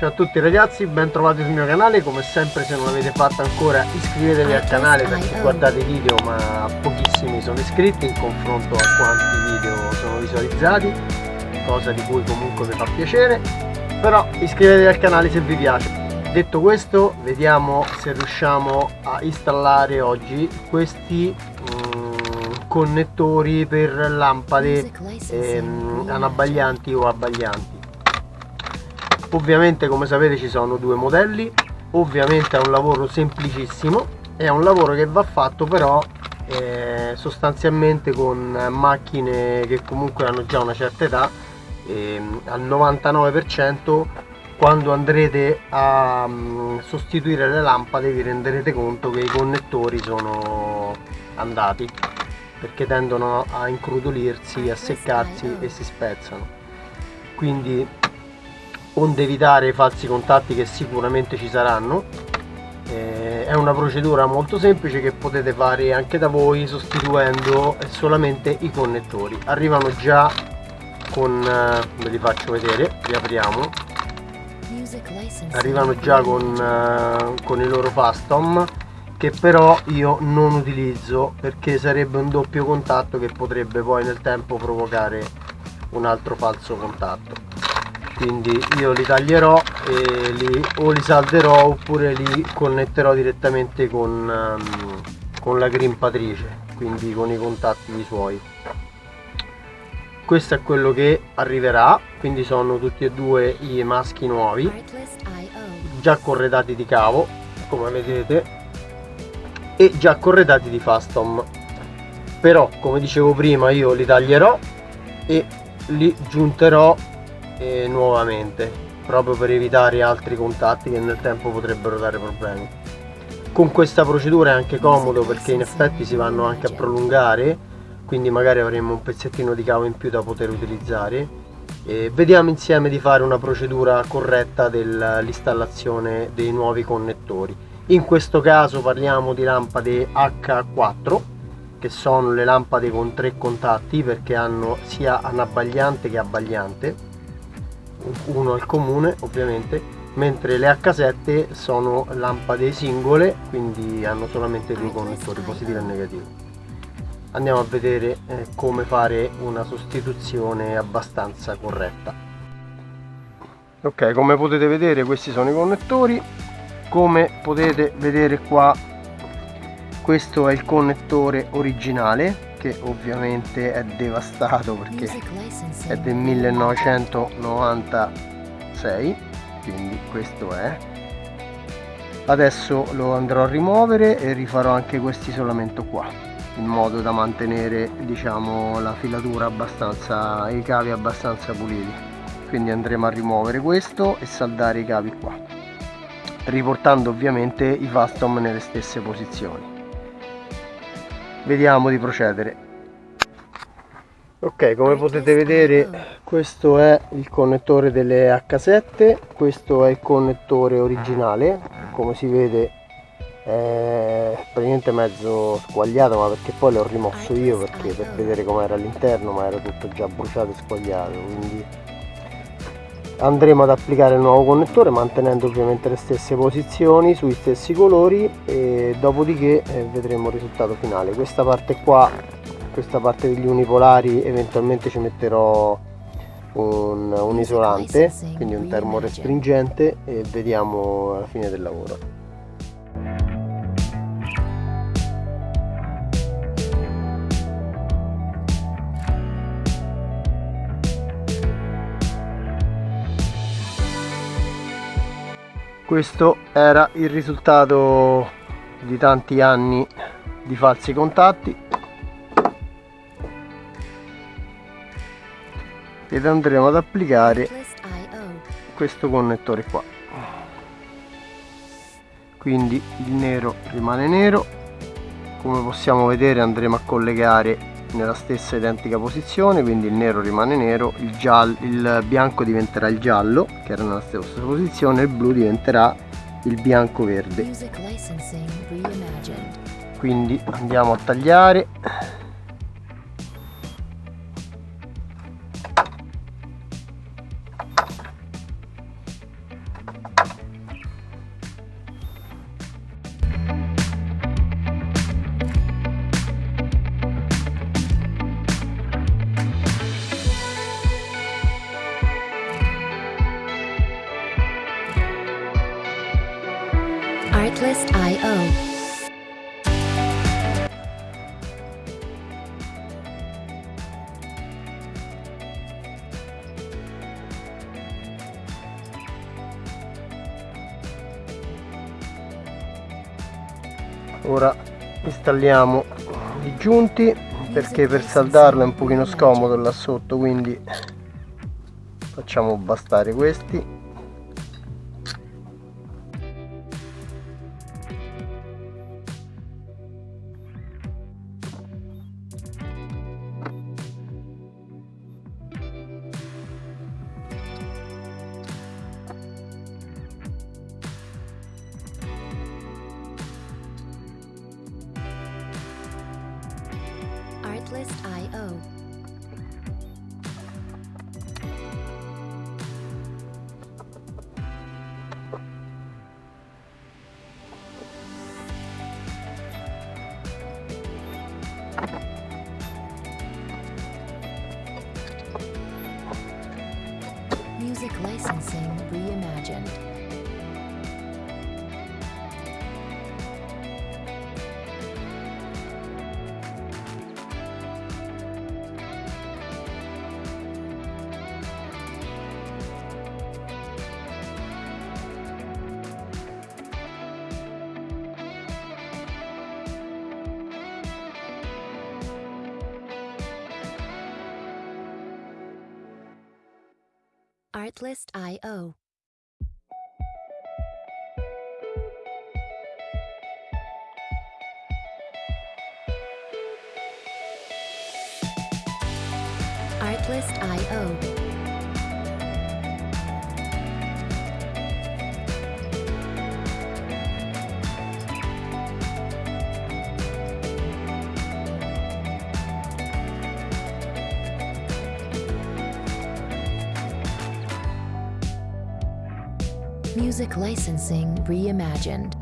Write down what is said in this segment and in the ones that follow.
Ciao a tutti ragazzi, ben trovati sul mio canale, come sempre se non l'avete fatto ancora iscrivetevi al canale perché guardate i video ma pochissimi sono iscritti in confronto a quanti video sono visualizzati, cosa di cui comunque mi fa piacere, però iscrivetevi al canale se vi piace. Detto questo, vediamo se riusciamo a installare oggi questi um, connettori per lampade ehm, anabbaglianti o abbaglianti ovviamente come sapete ci sono due modelli. Ovviamente è un lavoro semplicissimo. È un lavoro che va fatto però eh, sostanzialmente con macchine che comunque hanno già una certa età. Eh, al 99% quando andrete a um, sostituire le lampade vi renderete conto che i connettori sono andati perché tendono a incrudolirsi, a seccarsi e si spezzano. Quindi onde evitare i falsi contatti che sicuramente ci saranno. Eh, è una procedura molto semplice che potete fare anche da voi sostituendo solamente i connettori. Arrivano già con eh, ve li faccio vedere li apriamo. Arrivano già con, eh, con i loro fastom che però io non utilizzo perché sarebbe un doppio contatto che potrebbe poi nel tempo provocare un altro falso contatto quindi io li taglierò e li, o li salderò oppure li connetterò direttamente con, um, con la grimpatrice quindi con i contatti suoi. Questo è quello che arriverà quindi sono tutti e due i maschi nuovi già corredati di cavo come vedete e già corredati di fastom. Però come dicevo prima io li taglierò e li giunterò eh, nuovamente proprio per evitare altri contatti che nel tempo potrebbero dare problemi. Con questa procedura è anche comodo perché in effetti si vanno anche a prolungare quindi magari avremo un pezzettino di cavo in più da poter utilizzare. E vediamo insieme di fare una procedura corretta dell'installazione dei nuovi connettori. In questo caso parliamo di lampade H4 che sono le lampade con tre contatti perché hanno sia anabbagliante che abbagliante uno al comune ovviamente mentre le H7 sono lampade singole quindi hanno solamente due connettori positivo e negativo. Andiamo a vedere eh, come fare una sostituzione abbastanza corretta. Ok come potete vedere questi sono i connettori. Come potete vedere qua questo è il connettore originale che ovviamente è devastato perché è del 1996 quindi questo è. Adesso lo andrò a rimuovere e rifarò anche questo isolamento qua in modo da mantenere diciamo la filatura abbastanza i cavi abbastanza puliti. Quindi andremo a rimuovere questo e saldare i cavi qua riportando ovviamente i fastom nelle stesse posizioni vediamo di procedere. Ok come potete vedere questo è il connettore delle H7 questo è il connettore originale. Come si vede è praticamente mezzo squagliato ma perché poi l'ho rimosso io perché per vedere com'era all'interno ma era tutto già bruciato e squagliato quindi andremo ad applicare il nuovo connettore mantenendo ovviamente le stesse posizioni sui stessi colori e dopodiché eh, vedremo il risultato finale. Questa parte qua questa parte degli unipolari eventualmente ci metterò un, un isolante quindi un termorestringente e vediamo alla fine del lavoro questo era il risultato di tanti anni di falsi contatti. Ed andremo ad applicare questo connettore qua. Quindi il nero rimane nero. Come possiamo vedere andremo a collegare nella stessa identica posizione quindi il nero rimane nero il, giallo, il bianco diventerà il giallo che era nella stessa posizione il blu diventerà il bianco verde. Quindi andiamo a tagliare ora installiamo i giunti perché per saldarlo è un pochino scomodo là sotto quindi facciamo bastare questi Artlist.io Artlist.io Artlist.io Music licensing reimagined.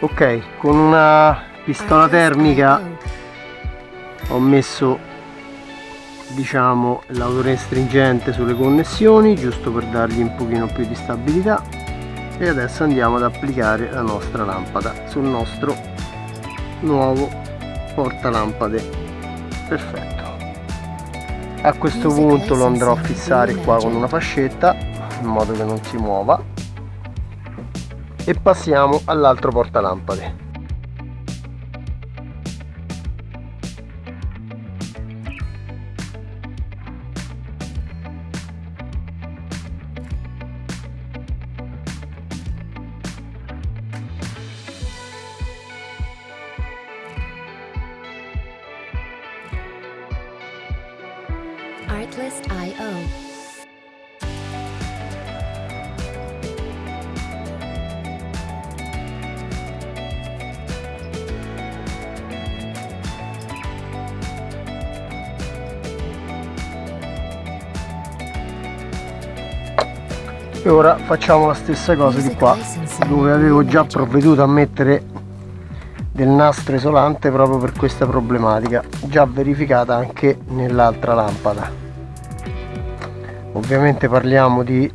ok con una pistola termica. ho messo diciamo l'autore stringente sulle connessioni giusto per dargli un pochino più di stabilità. E adesso andiamo ad applicare la nostra lampada sul nostro nuovo portalampade. Perfetto. A questo punto lo andrò a fissare qua con una fascetta in modo che non si muova. E passiamo all'altro portalampade Artlist.io e ora facciamo la stessa cosa di qua dove avevo già provveduto a mettere del nastro isolante proprio per questa problematica già verificata anche nell'altra lampada ovviamente parliamo di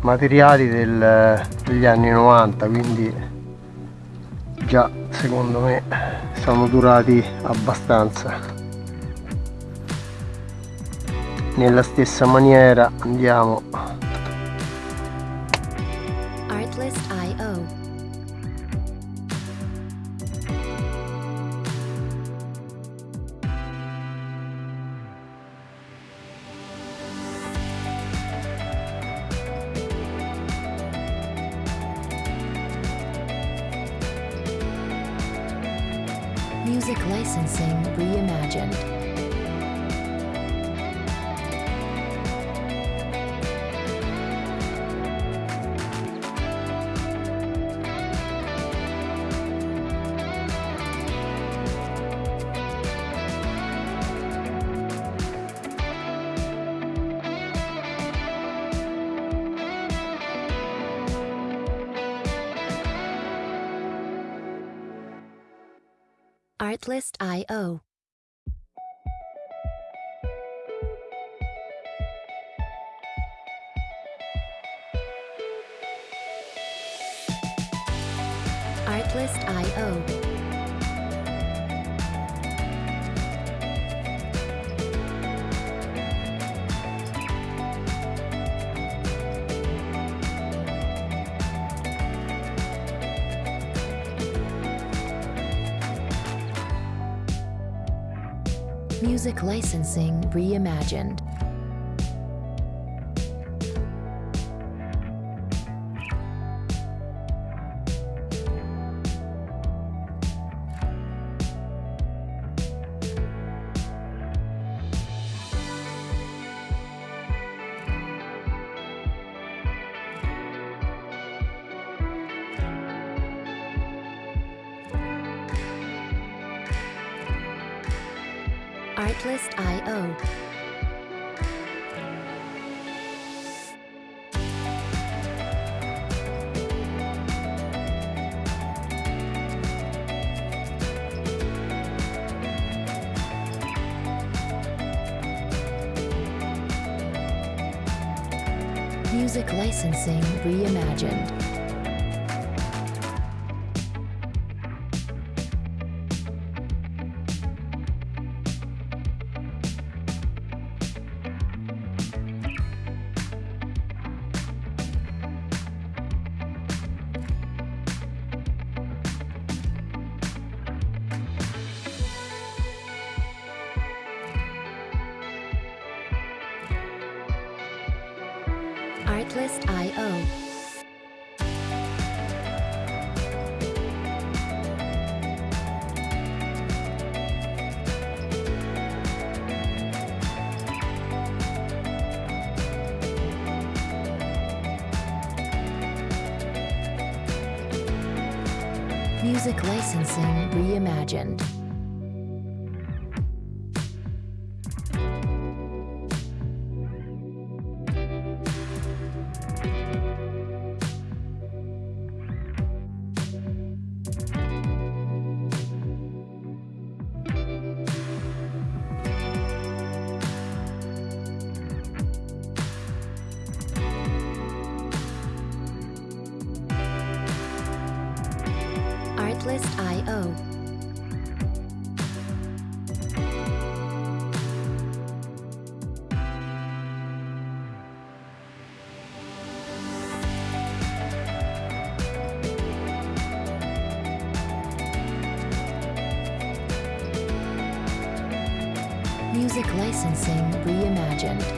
materiali del, degli anni 90 quindi già secondo me sono durati abbastanza. Nella stessa maniera andiamo. Artlist.io imagined. Artlist.io Artlist.io. Music licensing reimagined. Artlist.io. Music licensing reimagined. Artlist.io. Music licensing reimagined. Artlist.io. Music licensing reimagined.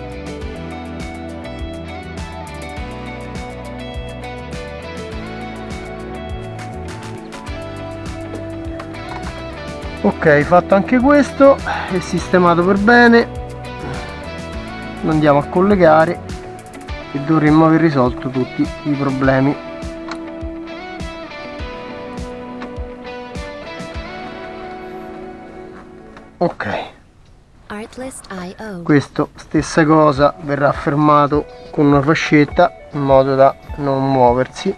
Ok fatto anche questo è sistemato per bene. Lo andiamo a collegare e dovremmo aver risolto tutti i problemi. Ok. Questo stessa cosa verrà fermato con una fascetta in modo da non muoversi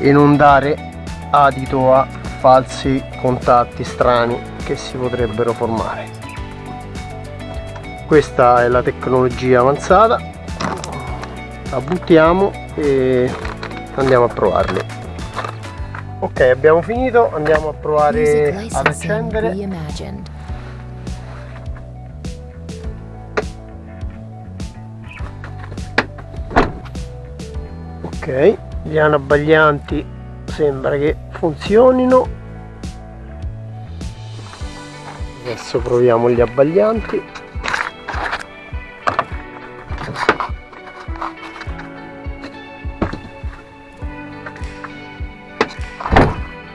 e non dare adito a falsi contatti strani che si potrebbero formare. Questa è la tecnologia avanzata. La buttiamo e andiamo a provarli. Ok abbiamo finito. Andiamo a provare ad accendere ok gli anabbaglianti sembra che funzionino. Adesso proviamo gli abbaglianti.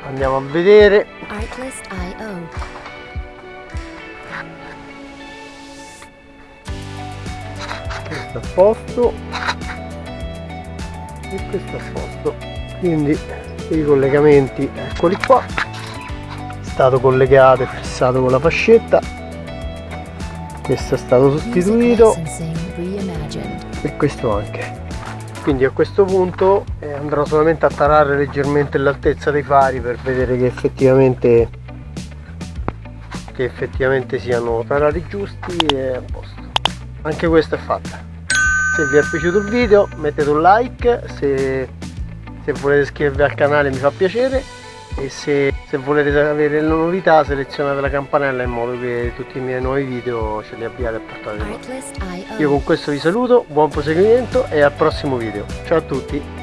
Andiamo a vedere. Questo a posto questo a posto. Quindi i collegamenti eccoli qua. È stato collegato e fissato con la fascetta. Questo è stato sostituito. E questo anche. Quindi a questo punto eh, andrò solamente a tarare leggermente l'altezza dei fari per vedere che effettivamente che effettivamente siano tarati giusti e a posto. Anche questa è fatta se vi è piaciuto il video mettete un like se, se volete iscrivervi al canale mi fa piacere e se, se, volete avere le novità selezionate la campanella in modo che tutti i miei nuovi video ce li abbiate a portata di mano io con questo vi saluto buon proseguimento e al prossimo video. Ciao a tutti